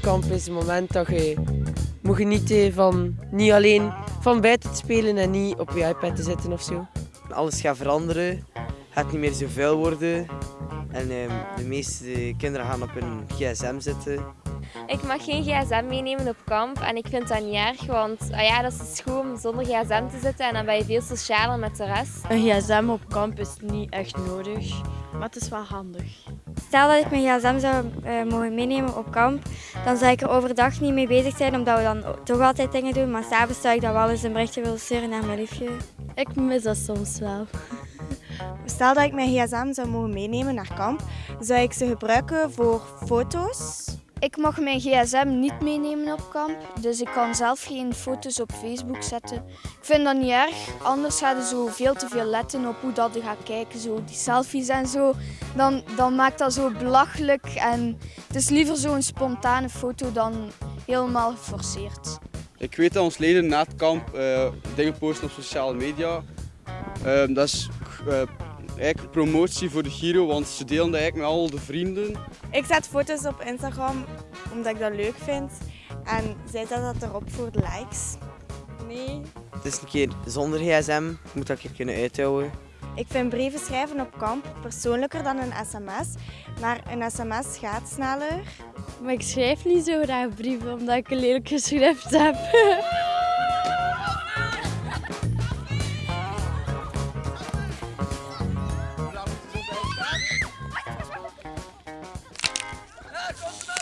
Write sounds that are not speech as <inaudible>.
kamp is het moment dat je moet genieten van niet alleen van buiten te spelen en niet op je iPad te zitten of zo. Alles gaat veranderen, het gaat niet meer zo vuil worden. En ehm, de meeste kinderen gaan op hun gsm zitten. Ik mag geen gsm meenemen op kamp en ik vind dat niet erg, want ah ja, dat is goed om zonder gsm te zitten en dan ben je veel socialer met de rest. Een gsm op kamp is niet echt nodig, maar het is wel handig. Stel dat ik mijn gsm zou uh, mogen meenemen op kamp, dan zou ik er overdag niet mee bezig zijn, omdat we dan toch altijd dingen doen. Maar s'avonds zou ik dan wel eens een berichtje willen sturen naar mijn liefje. Ik mis dat soms wel. Stel dat ik mijn gsm zou mogen meenemen naar kamp, zou ik ze gebruiken voor foto's. Ik mag mijn gsm niet meenemen op kamp, dus ik kan zelf geen foto's op Facebook zetten. Ik vind dat niet erg, anders ga je zo veel te veel letten op hoe dat je gaat kijken, zo die selfies en zo. Dan, dan maakt dat zo belachelijk en het is liever zo'n spontane foto dan helemaal geforceerd. Ik weet dat ons leden na het kamp uh, dingen posten op sociale media. Uh, dat is uh, eigenlijk promotie voor de Giro, want ze delen dat eigenlijk met al de vrienden. Ik zet foto's op Instagram omdat ik dat leuk vind. En zij zet dat erop voor de likes. Nee. Het is een keer zonder gsm, ik moet dat een keer kunnen uithouden. Ik vind brieven schrijven op kamp persoonlijker dan een sms, maar een sms gaat sneller. Maar ik schrijf niet zo graag brieven omdat ik een lelijk geschrift heb. <laughs> Ah,